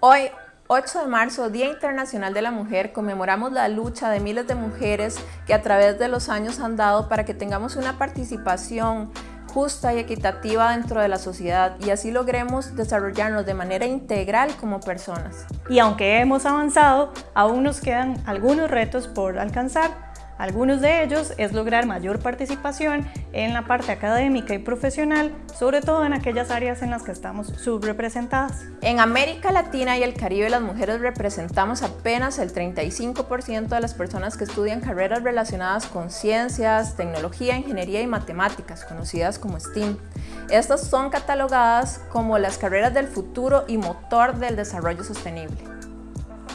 Hoy, 8 de marzo, Día Internacional de la Mujer, conmemoramos la lucha de miles de mujeres que a través de los años han dado para que tengamos una participación justa y equitativa dentro de la sociedad y así logremos desarrollarnos de manera integral como personas. Y aunque hemos avanzado, aún nos quedan algunos retos por alcanzar algunos de ellos es lograr mayor participación en la parte académica y profesional, sobre todo en aquellas áreas en las que estamos subrepresentadas. En América Latina y el Caribe las mujeres representamos apenas el 35% de las personas que estudian carreras relacionadas con ciencias, tecnología, ingeniería y matemáticas, conocidas como STEAM. Estas son catalogadas como las carreras del futuro y motor del desarrollo sostenible.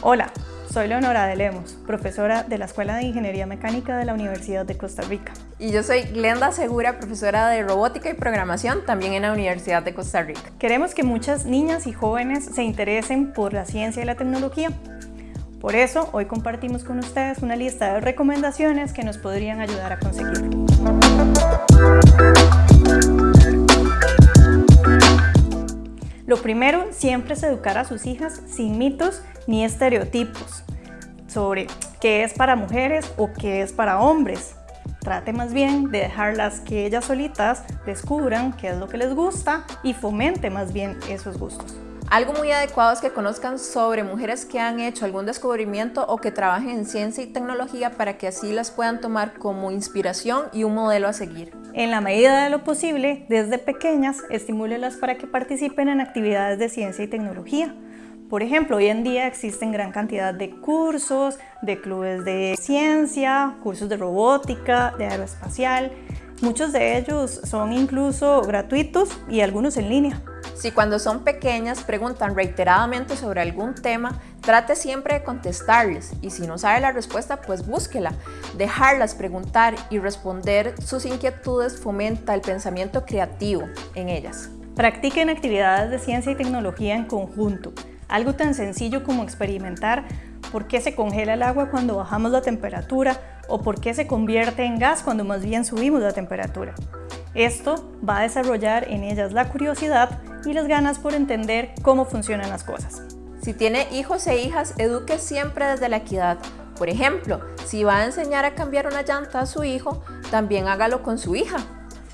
Hola, soy Leonora de Lemos, profesora de la Escuela de Ingeniería Mecánica de la Universidad de Costa Rica. Y yo soy Glenda Segura, profesora de Robótica y Programación también en la Universidad de Costa Rica. Queremos que muchas niñas y jóvenes se interesen por la ciencia y la tecnología. Por eso, hoy compartimos con ustedes una lista de recomendaciones que nos podrían ayudar a conseguirlo. Primero siempre es educar a sus hijas sin mitos ni estereotipos sobre qué es para mujeres o qué es para hombres. Trate más bien de dejarlas que ellas solitas descubran qué es lo que les gusta y fomente más bien esos gustos. Algo muy adecuado es que conozcan sobre mujeres que han hecho algún descubrimiento o que trabajen en ciencia y tecnología para que así las puedan tomar como inspiración y un modelo a seguir. En la medida de lo posible, desde pequeñas, estimúlelas para que participen en actividades de ciencia y tecnología. Por ejemplo, hoy en día existen gran cantidad de cursos, de clubes de ciencia, cursos de robótica, de aeroespacial. Muchos de ellos son incluso gratuitos y algunos en línea. Si cuando son pequeñas preguntan reiteradamente sobre algún tema, trate siempre de contestarles y si no sabe la respuesta, pues búsquela. Dejarlas preguntar y responder sus inquietudes fomenta el pensamiento creativo en ellas. Practiquen actividades de ciencia y tecnología en conjunto. Algo tan sencillo como experimentar por qué se congela el agua cuando bajamos la temperatura o por qué se convierte en gas cuando más bien subimos la temperatura. Esto va a desarrollar en ellas la curiosidad y las ganas por entender cómo funcionan las cosas. Si tiene hijos e hijas, eduque siempre desde la equidad. Por ejemplo, si va a enseñar a cambiar una llanta a su hijo, también hágalo con su hija.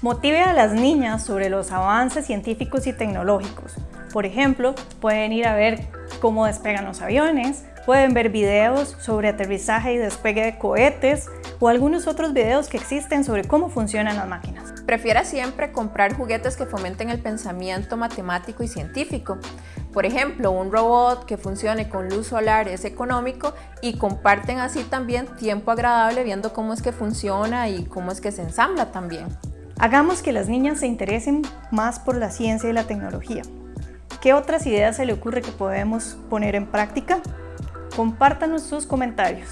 Motive a las niñas sobre los avances científicos y tecnológicos. Por ejemplo, pueden ir a ver cómo despegan los aviones, pueden ver videos sobre aterrizaje y despegue de cohetes o algunos otros videos que existen sobre cómo funcionan las máquinas. Prefiera siempre comprar juguetes que fomenten el pensamiento matemático y científico. Por ejemplo, un robot que funcione con luz solar es económico y comparten así también tiempo agradable viendo cómo es que funciona y cómo es que se ensambla también. Hagamos que las niñas se interesen más por la ciencia y la tecnología. ¿Qué otras ideas se le ocurre que podemos poner en práctica? Compártanos sus comentarios.